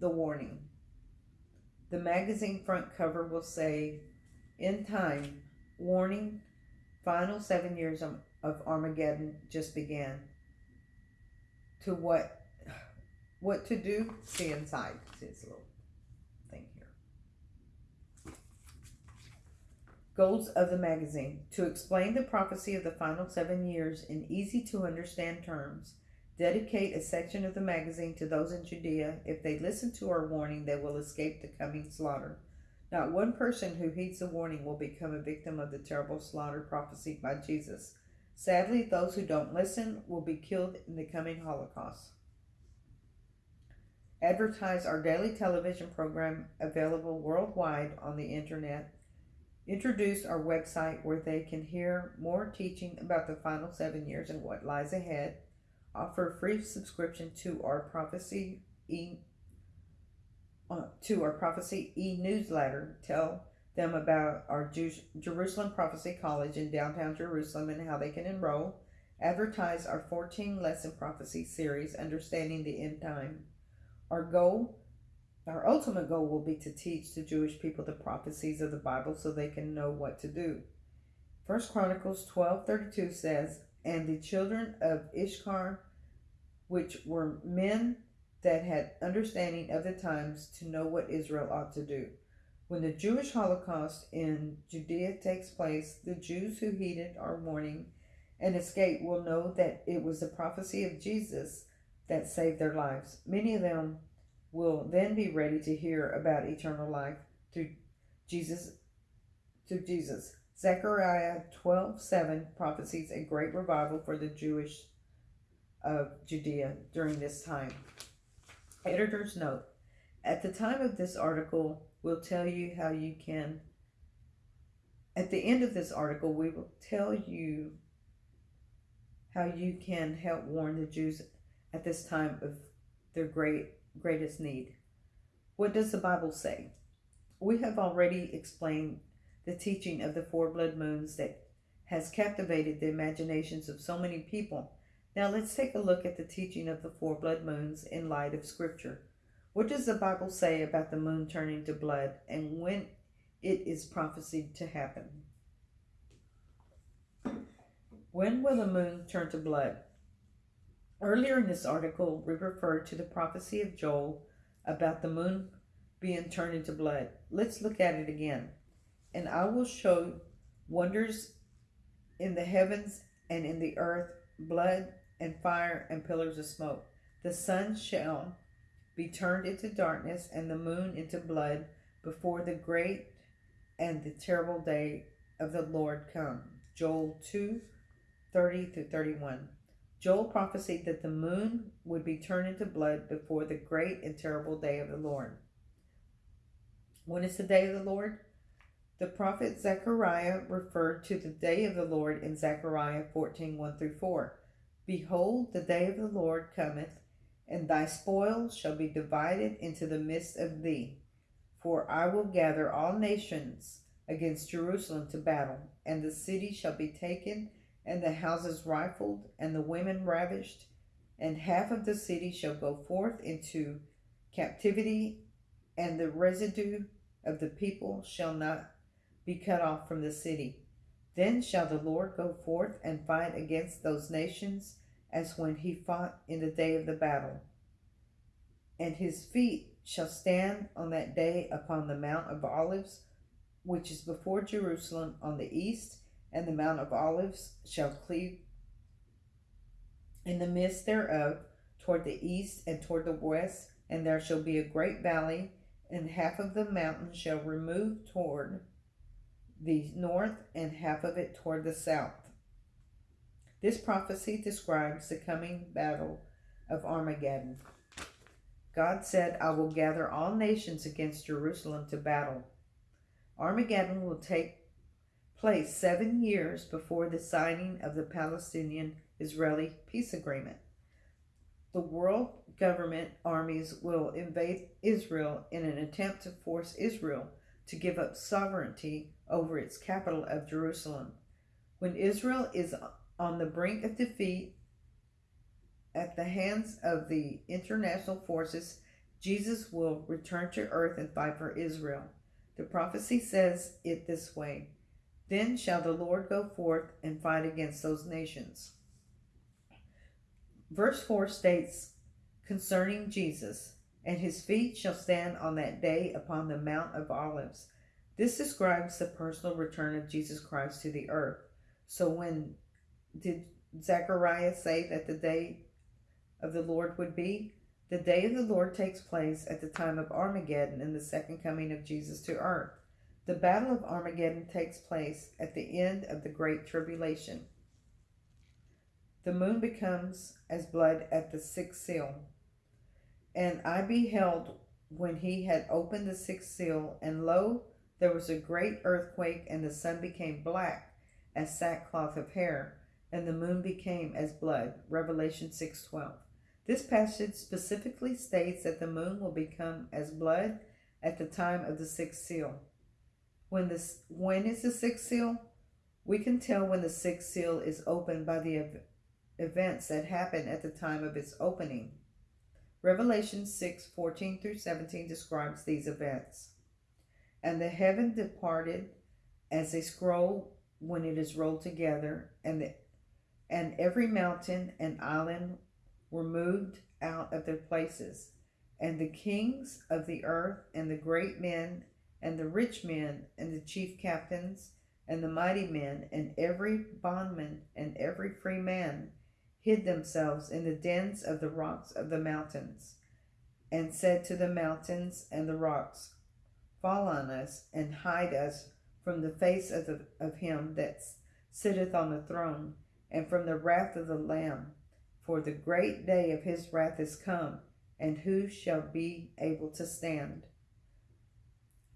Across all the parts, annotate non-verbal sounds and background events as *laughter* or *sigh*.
the warning. The magazine front cover will say, In time, warning, final seven years of, Armageddon just began. To what what to do? See inside. See this little thing here. Goals of the magazine. To explain the prophecy of the final seven years in easy to understand terms Dedicate a section of the magazine to those in Judea. If they listen to our warning, they will escape the coming slaughter. Not one person who heeds the warning will become a victim of the terrible slaughter prophesied by Jesus. Sadly, those who don't listen will be killed in the coming Holocaust. Advertise our daily television program available worldwide on the internet. Introduce our website where they can hear more teaching about the final seven years and what lies ahead offer free subscription to our prophecy e uh, to our prophecy e newsletter. Tell them about our Jerusalem Prophecy College in downtown Jerusalem and how they can enroll. Advertise our 14 lesson prophecy series, Understanding the End Time. Our goal, our ultimate goal will be to teach the Jewish people the prophecies of the Bible so they can know what to do. First Chronicles 12:32 says, "And the children of Issachar, which were men that had understanding of the times to know what Israel ought to do. When the Jewish Holocaust in Judea takes place, the Jews who heeded our warning and escaped will know that it was the prophecy of Jesus that saved their lives. Many of them will then be ready to hear about eternal life through Jesus through Jesus. Zechariah 12 7 prophesies a great revival for the Jewish of Judea during this time. Editor's note At the time of this article, we'll tell you how you can. At the end of this article, we will tell you how you can help warn the Jews at this time of their great greatest need. What does the Bible say? We have already explained the teaching of the four blood moons that has captivated the imaginations of so many people now let's take a look at the teaching of the four blood moons in light of Scripture. What does the Bible say about the moon turning to blood and when it is prophesied to happen? When will the moon turn to blood? Earlier in this article, we referred to the prophecy of Joel about the moon being turned into blood. Let's look at it again. And I will show wonders in the heavens and in the earth, blood and fire and pillars of smoke. The sun shall be turned into darkness and the moon into blood before the great and the terrible day of the Lord come. Joel 2 30 through 31. Joel prophesied that the moon would be turned into blood before the great and terrible day of the Lord. When is the day of the Lord? The prophet Zechariah referred to the day of the Lord in Zechariah 14 1 through 4. Behold, the day of the Lord cometh, and thy spoil shall be divided into the midst of thee. For I will gather all nations against Jerusalem to battle, and the city shall be taken, and the houses rifled, and the women ravished, and half of the city shall go forth into captivity, and the residue of the people shall not be cut off from the city. Then shall the Lord go forth and fight against those nations as when he fought in the day of the battle. And his feet shall stand on that day upon the Mount of Olives, which is before Jerusalem on the east, and the Mount of Olives shall cleave in the midst thereof toward the east and toward the west, and there shall be a great valley, and half of the mountain shall remove toward the north, and half of it toward the south. This prophecy describes the coming battle of Armageddon. God said, I will gather all nations against Jerusalem to battle. Armageddon will take place seven years before the signing of the Palestinian Israeli peace agreement. The world government armies will invade Israel in an attempt to force Israel to give up sovereignty over its capital of Jerusalem. When Israel is on the brink of defeat at the hands of the international forces, Jesus will return to earth and fight for Israel. The prophecy says it this way Then shall the Lord go forth and fight against those nations. Verse 4 states concerning Jesus, and his feet shall stand on that day upon the Mount of Olives. This describes the personal return of Jesus Christ to the earth. So when did Zechariah say that the day of the Lord would be? The day of the Lord takes place at the time of Armageddon and the second coming of Jesus to earth. The battle of Armageddon takes place at the end of the Great Tribulation. The moon becomes as blood at the sixth seal. And I beheld when he had opened the sixth seal, and lo, there was a great earthquake, and the sun became black as sackcloth of hair, and the moon became as blood. Revelation 6:12. This passage specifically states that the moon will become as blood at the time of the sixth seal. When this when is the sixth seal? We can tell when the sixth seal is opened by the ev- events that happen at the time of its opening. Revelation 6 14 through 17 describes these events. And the heaven departed as a scroll when it is rolled together, and the, and every mountain and island were moved out of their places, and the kings of the earth, and the great men, and the rich men, and the chief captains, and the mighty men, and every bondman, and every free man, hid themselves in the dens of the rocks of the mountains, and said to the mountains and the rocks, Fall on us, and hide us from the face of, the, of him that sitteth on the throne, and from the wrath of the Lamb. For the great day of his wrath is come, and who shall be able to stand?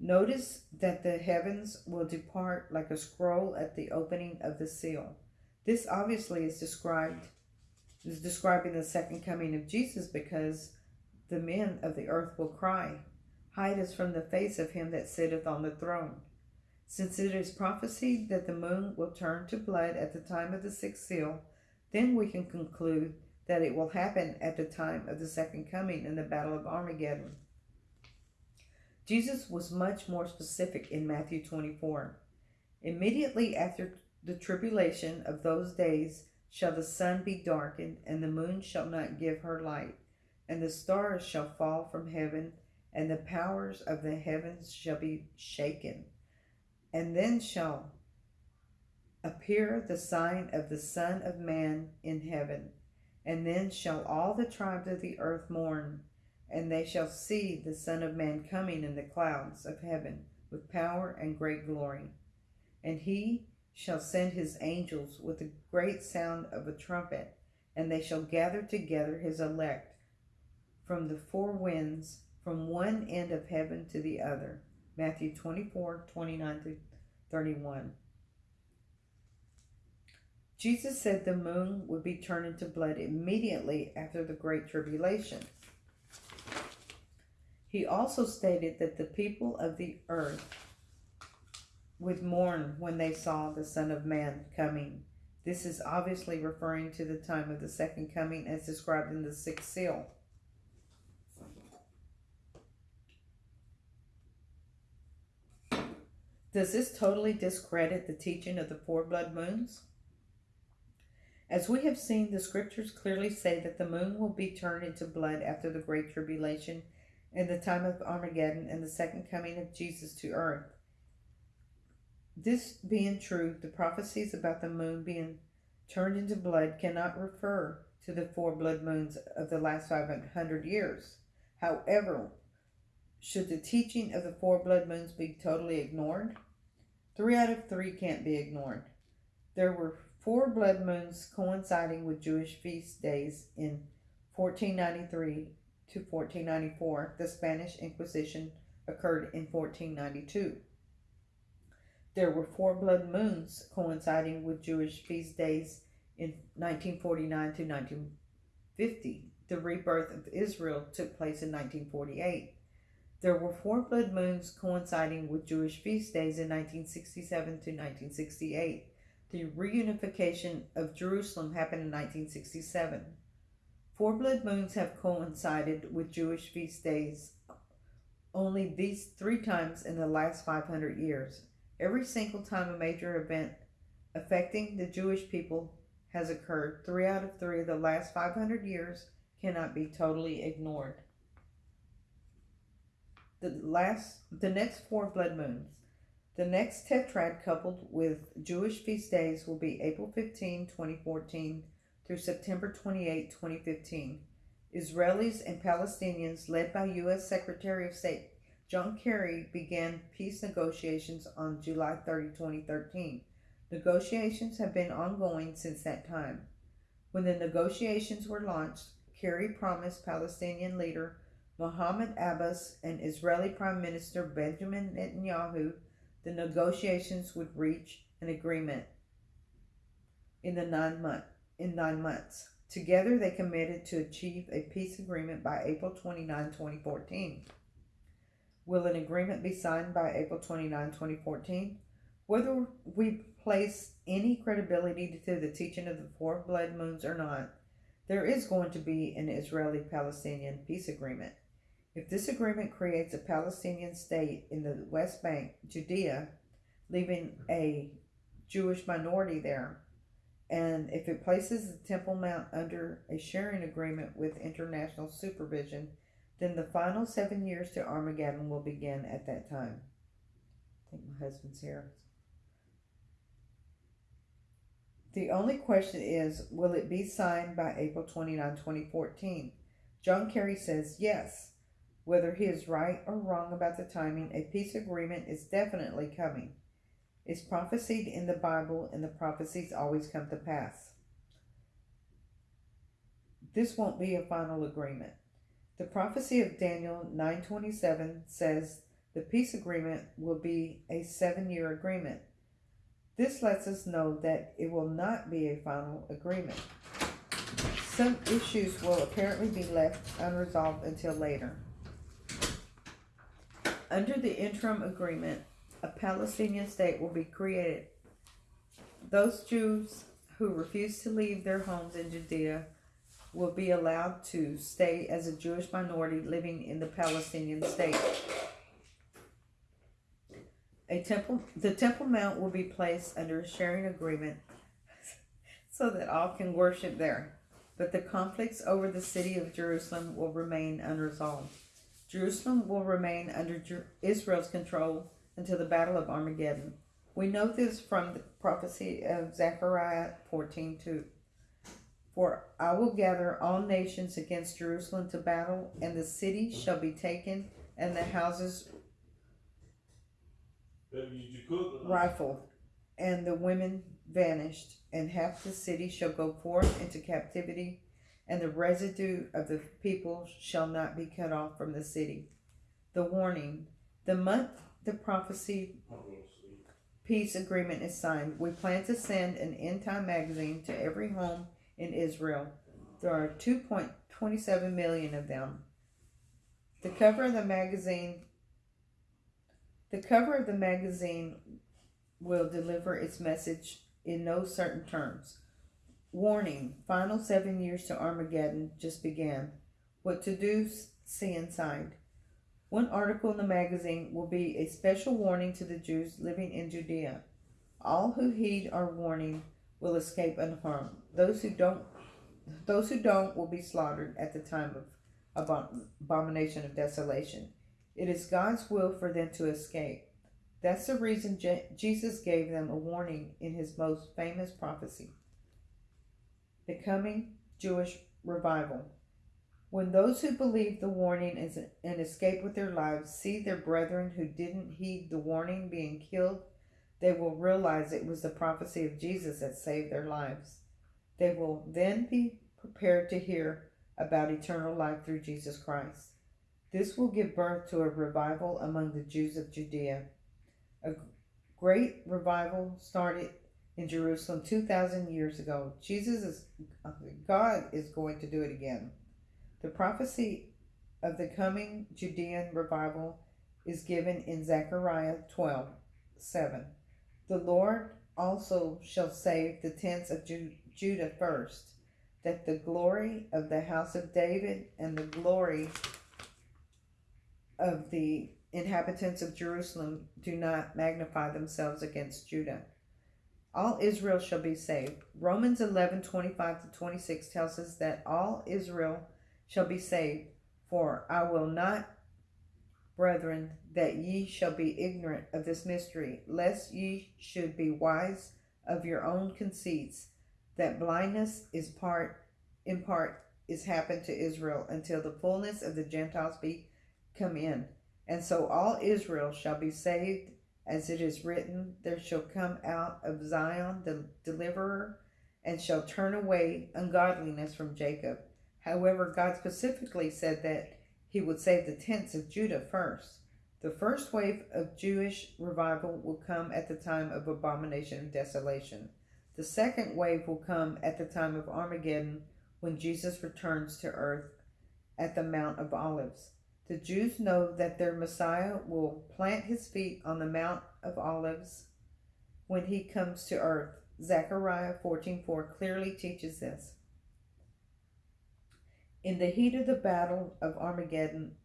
Notice that the heavens will depart like a scroll at the opening of the seal. This obviously is described is describing the second coming of Jesus because the men of the earth will cry, Hide us from the face of him that sitteth on the throne. Since it is prophesied that the moon will turn to blood at the time of the sixth seal, then we can conclude that it will happen at the time of the second coming in the Battle of Armageddon. Jesus was much more specific in Matthew 24. Immediately after the tribulation of those days shall the sun be darkened, and the moon shall not give her light, and the stars shall fall from heaven, and the powers of the heavens shall be shaken. And then shall appear the sign of the Son of Man in heaven. And then shall all the tribes of the earth mourn, and they shall see the Son of Man coming in the clouds of heaven with power and great glory. And he shall send his angels with a great sound of a trumpet, and they shall gather together his elect from the four winds, from one end of heaven to the other. Matthew 24 29 to 31. Jesus said the moon would be turned into blood immediately after the Great Tribulation. He also stated that the people of the earth would mourn when they saw the Son of Man coming. This is obviously referring to the time of the second coming as described in the sixth seal. Does this totally discredit the teaching of the four blood moons? As we have seen, the scriptures clearly say that the moon will be turned into blood after the great tribulation in the time of Armageddon and the second coming of Jesus to earth. This being true, the prophecies about the moon being turned into blood cannot refer to the four blood moons of the last 500 years. However, should the teaching of the four blood moons be totally ignored? Three out of three can't be ignored. There were four blood moons coinciding with Jewish feast days in 1493 to 1494. The Spanish Inquisition occurred in 1492. There were four blood moons coinciding with Jewish feast days in 1949 to 1950. The rebirth of Israel took place in 1948. There were four blood moons coinciding with Jewish feast days in 1967 to 1968. The reunification of Jerusalem happened in 1967. Four blood moons have coincided with Jewish feast days only these three times in the last 500 years. Every single time a major event affecting the Jewish people has occurred, three out of three of the last 500 years cannot be totally ignored. The last, the next four blood moons. The next tetrad coupled with Jewish feast days will be April 15, 2014 through September 28, 2015. Israelis and Palestinians, led by U.S. Secretary of State John Kerry, began peace negotiations on July 30, 2013. Negotiations have been ongoing since that time. When the negotiations were launched, Kerry promised Palestinian leader Mahmoud Abbas and Israeli Prime Minister Benjamin Netanyahu the negotiations would reach an agreement in the nine month in nine months. Together, they committed to achieve a peace agreement by April 29, 2014. Will an agreement be signed by April 29, 2014? Whether we place any credibility to the teaching of the four blood moons or not, there is going to be an Israeli Palestinian peace agreement. If this agreement creates a Palestinian state in the West Bank, Judea, leaving a Jewish minority there, and if it places the Temple Mount under a sharing agreement with international supervision, then the final seven years to Armageddon will begin at that time. I think my husband's here. The only question is will it be signed by April 29, 2014? John Kerry says yes. Whether he is right or wrong about the timing, a peace agreement is definitely coming It's prophesied in the Bible, and the prophecies always come to pass. This won't be a final agreement. The prophecy of Daniel 9:27 says the peace agreement will be a 7-year agreement. This lets us know that it will not be a final agreement. Some issues will apparently be left unresolved until later. Under the interim agreement, a Palestinian state will be created. Those Jews who refuse to leave their homes in Judea will be allowed to stay as a Jewish minority living in the Palestinian state. A temple, the Temple Mount will be placed under a sharing agreement *laughs* so that all can worship there. But the conflicts over the city of Jerusalem will remain unresolved. Jerusalem will remain under Israel's control until the battle of Armageddon. We know this from the prophecy of Zechariah 14:2. For I will gather all nations against Jerusalem to battle, and the city shall be taken, and the houses rifled, and the women vanished, and half the city shall go forth into captivity, and the residue of the people shall not be cut off from the city. The warning. The month the prophecy peace agreement is signed, we plan to send an end time magazine to every home in Israel. There are 2.27 million of them. The cover of the magazine the cover of the magazine will deliver its message in no certain terms. Warning, final seven years to Armageddon just began. What to do, see inside. One article in the magazine will be a special warning to the Jews living in Judea. All who heed our warning will escape unharmed. Those who don't those who don't will be slaughtered at the time of abomination of desolation. It is God's will for them to escape. That's the reason Je- Jesus gave them a warning in his most famous prophecy. The coming Jewish revival. When those who believe the warning and escape with their lives see their brethren who didn't heed the warning being killed, they will realize it was the prophecy of Jesus that saved their lives. They will then be prepared to hear about eternal life through Jesus Christ. This will give birth to a revival among the Jews of Judea. A great revival started in Jerusalem 2,000 years ago. Jesus is, uh, God is going to do it again. The prophecy of the coming Judean revival is given in Zechariah 12 7. The Lord also shall save the tents of Judah first. that the glory of the house of David and the glory of the inhabitants of Jerusalem do not magnify themselves against Judah. All Israel shall be saved. Romans 11 25 to 26 tells us that all Israel shall be saved. For I will not, brethren, that ye shall be ignorant of this mystery, lest ye should be wise of your own conceits, that blindness is part in part is happened to Israel until the fullness of the Gentiles be come in. And so all Israel shall be saved, as it is written, There shall come out of Zion the deliverer, and shall turn away ungodliness from Jacob. However, God specifically said that he would save the tents of Judah first. The first wave of Jewish revival will come at the time of abomination and desolation. The second wave will come at the time of Armageddon when Jesus returns to earth at the Mount of Olives. The Jews know that their Messiah will plant his feet on the Mount of Olives when he comes to earth. Zechariah 14:4 clearly teaches this. In the heat of the battle of Armageddon,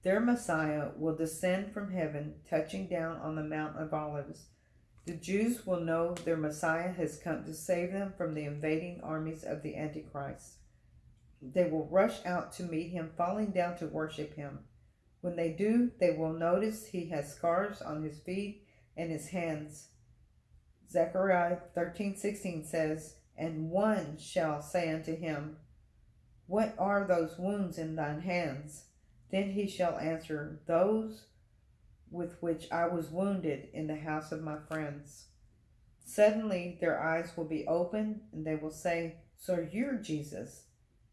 their Messiah will descend from heaven, touching down on the Mount of Olives. The Jews will know their Messiah has come to save them from the invading armies of the Antichrist. They will rush out to meet him, falling down to worship him. When they do, they will notice he has scars on his feet and his hands. Zechariah 13:16 says, "And one shall say unto him, What are those wounds in thine hands? Then he shall answer, Those with which I was wounded in the house of my friends. Suddenly their eyes will be opened, and they will say, So you're Jesus.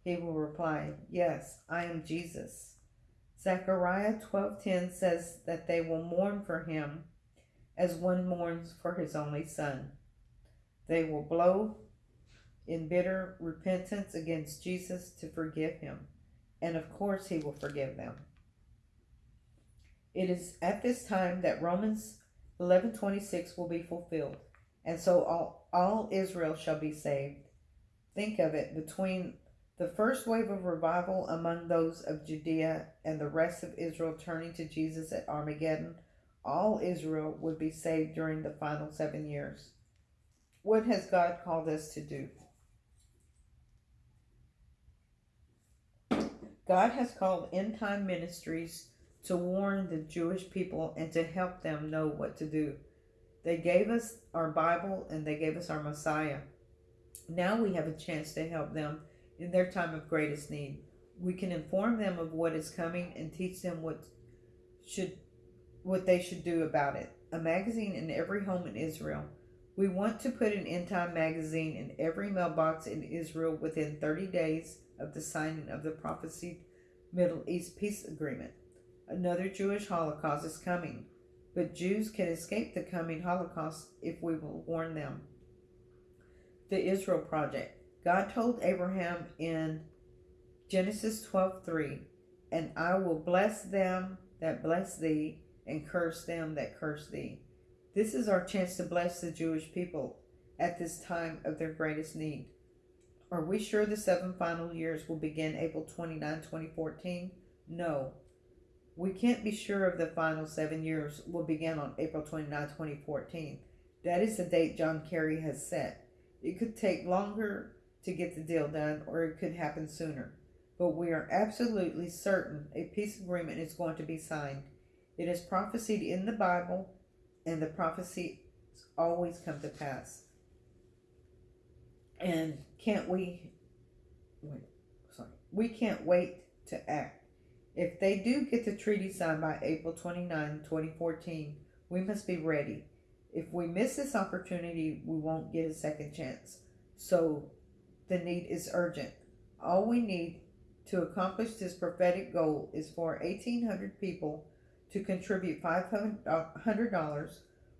He will reply, Yes, I am Jesus. Zechariah 12:10 says that they will mourn for him as one mourns for his only son. They will blow in bitter repentance against Jesus to forgive him, and of course he will forgive them. It is at this time that Romans 11:26 will be fulfilled, and so all, all Israel shall be saved. Think of it between the first wave of revival among those of Judea and the rest of Israel turning to Jesus at Armageddon, all Israel would be saved during the final seven years. What has God called us to do? God has called end time ministries to warn the Jewish people and to help them know what to do. They gave us our Bible and they gave us our Messiah. Now we have a chance to help them in their time of greatest need. We can inform them of what is coming and teach them what should what they should do about it. A magazine in every home in Israel. We want to put an end time magazine in every mailbox in Israel within 30 days of the signing of the prophesied Middle East peace agreement. Another Jewish Holocaust is coming, but Jews can escape the coming Holocaust if we will warn them. The Israel Project. God told Abraham in Genesis 12:3, "And I will bless them that bless thee, and curse them that curse thee." This is our chance to bless the Jewish people at this time of their greatest need. Are we sure the seven final years will begin April 29, 2014? No. We can't be sure of the final seven years will begin on April 29, 2014. That is the date John Kerry has set. It could take longer to get the deal done, or it could happen sooner. But we are absolutely certain a peace agreement is going to be signed. It is prophesied in the Bible, and the prophecies always come to pass. And can't we? Wait, sorry. We can't wait to act. If they do get the treaty signed by April 29, 2014, we must be ready. If we miss this opportunity, we won't get a second chance. So the need is urgent. All we need to accomplish this prophetic goal is for 1,800 people to contribute $500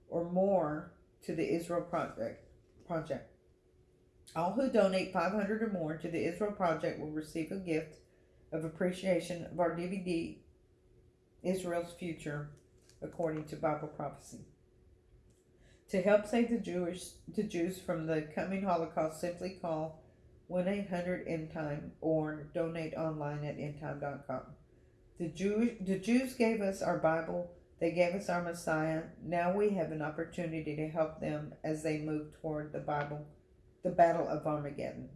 or more to the Israel project. project. All who donate 500 or more to the Israel project will receive a gift of appreciation of our DVD Israel's Future according to Bible prophecy. To help save the Jewish the Jews from the coming Holocaust, simply call 1 800 End Time or donate online at endtime.com. The, Jew, the Jews gave us our Bible, they gave us our Messiah. Now we have an opportunity to help them as they move toward the Bible, the Battle of Armageddon.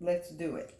Let's do it.